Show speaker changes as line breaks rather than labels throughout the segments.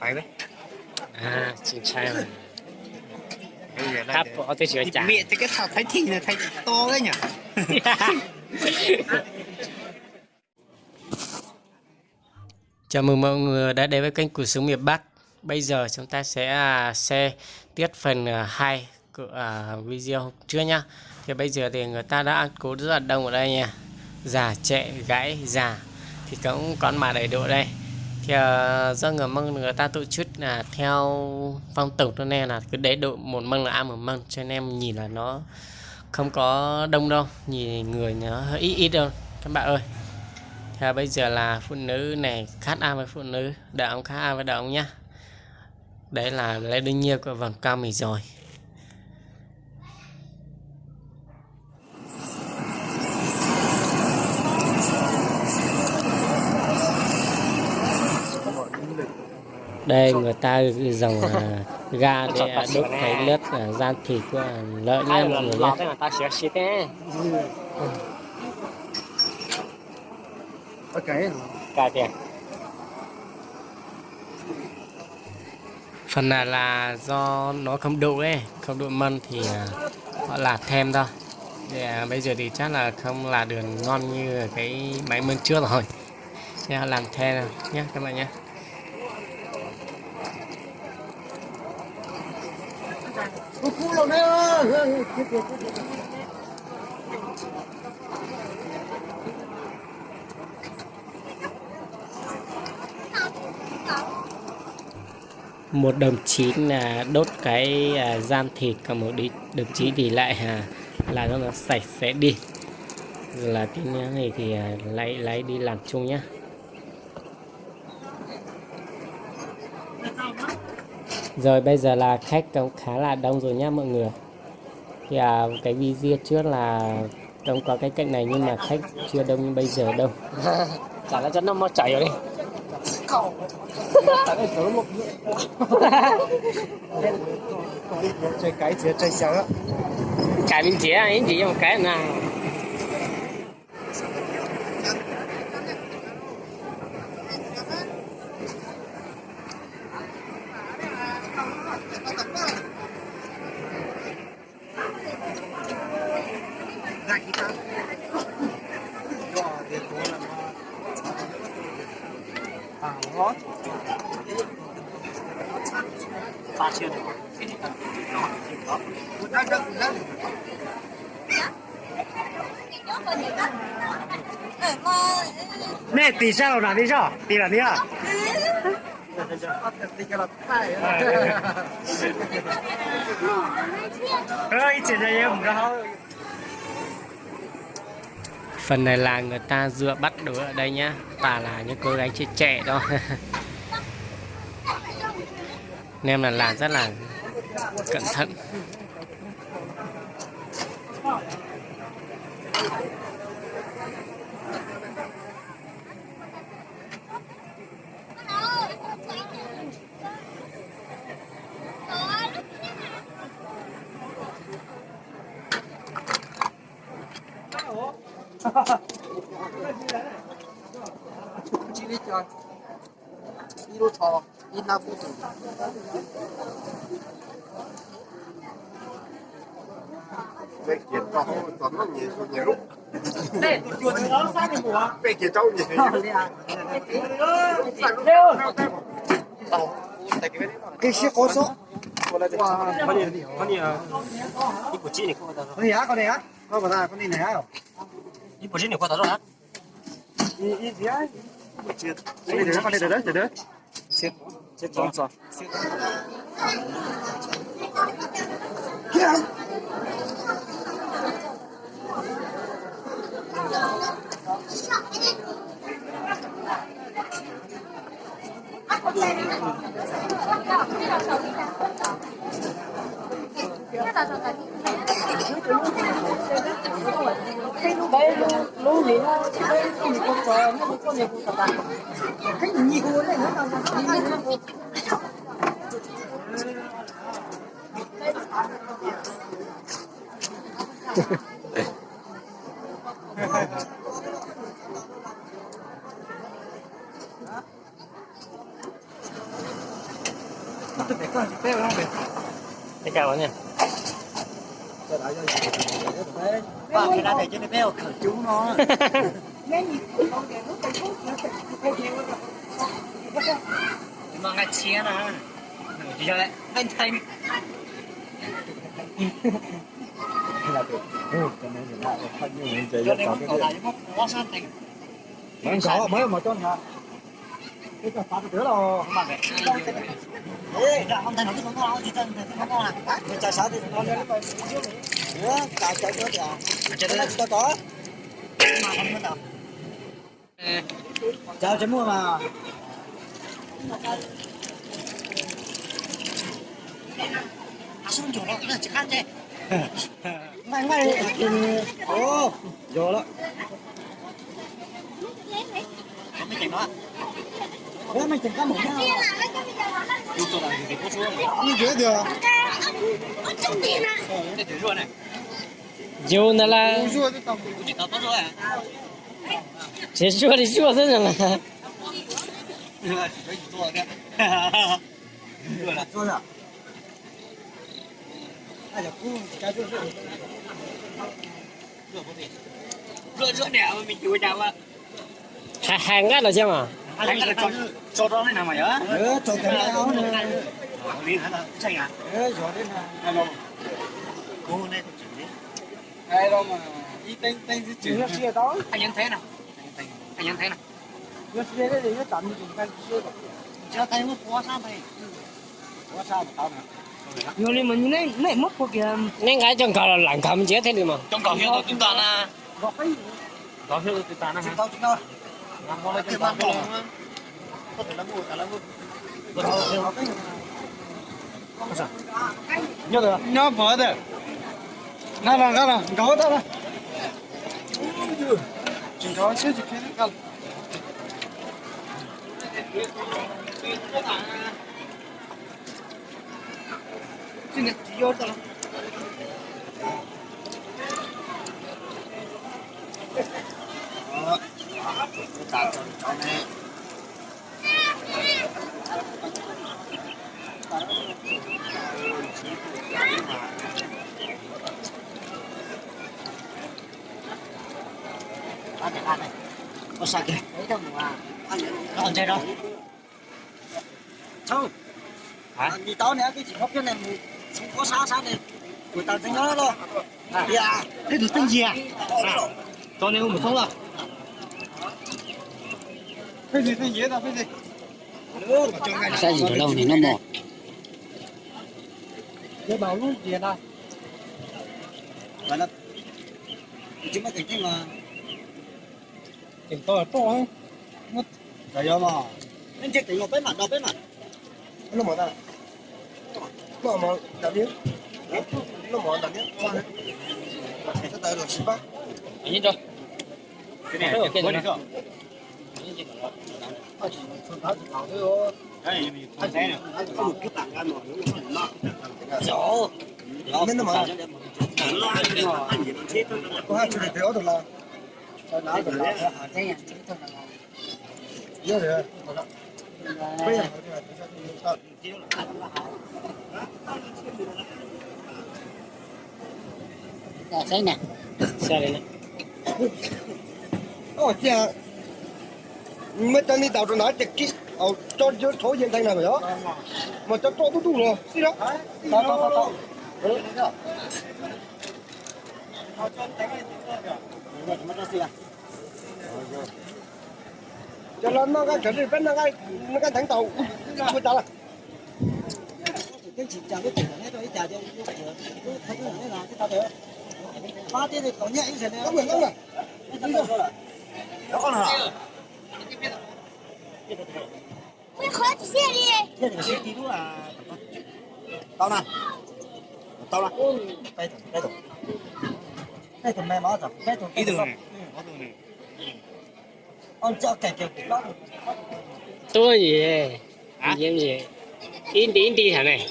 phải đấy.
À chính sai rồi tháp bỏ tới sửa chả
miệng cái thảo thái thị là thái to đấy nhỉ?
Chào mừng mọi người đã đến với kênh Cuộc Sống Miền Bắc. Bây giờ chúng ta sẽ à, xe tiết phần à, 2 của à, video hôm trước nhá. Thì bây giờ thì người ta đã ăn cố rất là đông ở đây nha. Già trẻ gãy già. Thì cũng con mà đầy độ đây. Thì ờ, do người măng người ta tổ chức là theo phong tục cho nên là cứ để độ một măng là ăn một măng Cho nên em nhìn là nó không có đông đâu, Nhìn người nó hơi ít ít đâu các bạn ơi, Thì bây giờ là phụ nữ này khát ăn với phụ nữ, đàn ông khát ăn với đàn ông nhá. Đấy là lấy đương nhiên của vòng cao mình rồi. Đây người ta dòng à, ga để à, đốt cái lớp à, gian thịt của lợn nha mọi người nhé.
cài tiền
phần là là do nó không đủ ấy không đủ mân thì à, họ là thêm thôi. À, bây giờ thì chắc là không là được ngon như cái máy mân trước rồi. Nha làm thêm nhé các bạn nhé một đồng chí là đốt cái à, gian thịt còn một đi đồng chí thì lại à, là nó sạch sẽ đi. Rồi là tí nữa này thì à, lấy lấy đi làm chung nhá. Rồi bây giờ là khách cũng khá là đông rồi nhá mọi người thì à, cái video trước là không có cái cạnh này nhưng mà khách chưa đông như bây giờ đâu.
Chả là cho nó mau chạy rồi đi.
Chơi cái
bên chế ấy chỉ một cái nào
cái
ba chưa được
đang đang đang nè tỷ sao nào đi sao? Tỷ là đi à? Ơi chỉ là em không
phần này là người ta dựa bắt đứa ở đây nhá. Toàn là những cô gái trẻ trẻ đó. Nên là làm rất là cẩn thận.
Chỉ biết cho đi lô thò đi na phụ tử
Về kiến có có nó nhiều nhiều lúc
đây chuột nó sang cái mùa
về kiến trâu nhiều
cái xe có số
con gì con gì đi của chị này không có
con gì á con này á con vào ra con này này á
đi của chị này qua tao rồi á
đi đi gì á con này đấy con này đấy đấy đấy
chết chết trốn rồi
đây lú gì nó đây con gì con cờ nó con gì con cờ cái gì của này nó đâu
từ bé con bé không bé
nha.
cái cho nó bé khởi chú nó. Mà ngay chia nè bây giờ lại anh thành cho nên không có lại mất quá san thành
Vẫn có mới mà cho nhà. Cái cái được rồi.
không mà mẹ Ê, không thành nó cứ không có gì chân không có à
Cái trà xá thì nó lên nó nữa, tao chơi nữa kìa. chơi này tao có.
mà không có đâu
Chào chấm mua mà.
à xuống chỗ đó chỉ ăn thế
mày mày, ô, vô đó.
không biết chuyện đó
Thế mình chẳng có một nhau.
chú tôi làm gì xuống
Như thế được.
để thử rồi này
Dù nó là
tầm.
chỉ tao tốt rồi à
chỉ xua thì xua thế rồi mà.
chỉ có做的热了
Rua à? Ai là cu cái rua rua.
热不对热热点我们就家了
Hàng hàng ngắt rồi xem à?
还那个招招招那哪嘛呀
Ờ, cho cái này áo này.
我离他那这样
Ờ, rồi đây này.
那种
Đâu mà đi tên tên cái chữ nó xưa đó.
anh nhận thế nào anh nhận thế nào
Nó xưa đấy thì nó tạm dùng cái xưa đó.
cho thấy nó quá sao vậy
Có sao mà tao.
Nhiều mà như này này mất của kìa
Nên cái trong cầu là lặng cầm chết thế đi mà.
trong cầu hiệu tôi chúng ta là cầu hiệu tôi ta là
chữ tao chữ tao.
làm con cái bán bò có thể là mua cả là mua nhớ được
Nó vỡ được. Nó là nó là gõ tao đó. Chỉ có chứ chỉ cái này.
cái này chỉ vô tao
Tao cho cho này.
ăn này ăn này có sạch đấy ăn chơi đâu hả
Vì tao cái chỉ hấp cho này không có sao sao này. người ta tính nó đâu. Dạ.
cái được tên gì à cho nên không không rồi.
Cái gì cái gì đâu cái gì.
Sao gì lâu thì nó mò.
Để bảo luôn gì đây. Vậy là chúng ta cảnh tranh mà
tiền to là to ấy
Đấy mà.
nên chơi tiền một cái mặt đầu cái mặt
Nó mở ra. Nó mở đặt điếc. Nó mở đặt điếc. Cái tay là xí bác.
Anh nhìn cho.
cái này
cái
cái
này.
này anh thấy nè
Rõ. Nên nó mở. Có hai chuyện để được là. Sao nói được là
Thế à, chứ thôi là
Iya ya. Bây giờ
Dạ, thế nè
Sao đây nè.
Ồ chà. Mấy tên đi tàu rồi nói trực kít. Ồ cho cho thổ diện thành này rồi đó. Mà cho cho tôi đủ rồi. Xí đó. Tao tao tao tao. Cho cho nên nó cái chuyện bên nó cái nó cái thẳng tàu. Bây giờ là
cái chuyện chào cái chuyện này tôi chào cho cái cái này là cái tao được ba tiếng thì còn nhẹ như thế này
không được không được
nó con hả
Mày khó chỉ xe đi.
Thế thì xe tí nữa là Tao nè Tao. nè Đây thử, đây thử thằng đây thằng mày máu rồi cái thằng ông cho cái cái đó
Tôi gì? Gì gì? In đi in đi hả này.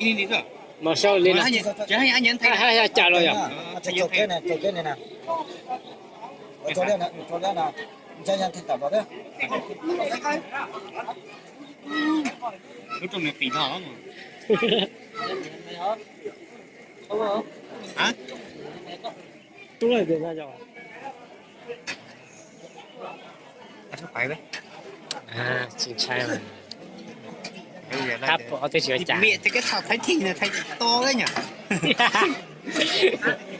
đi đi thôi
Mà sao lên
anh
nè?
nhìn hay anh nhìn thấy
Hai hai trả rồi à?
Cho cái này, cho cái này nè. Cho đây nè, cho đây nè. Cho nhân thấy tàu vào đấy.
nó trong này phỉ nó mà hả
đúng rồi được ra rồi
à, sao phải đấy.
À chính
bây giờ
tháp bỏ tôi chữa trả
mẹ thì cái thằng thấy thì là thấy to đấy nhỉ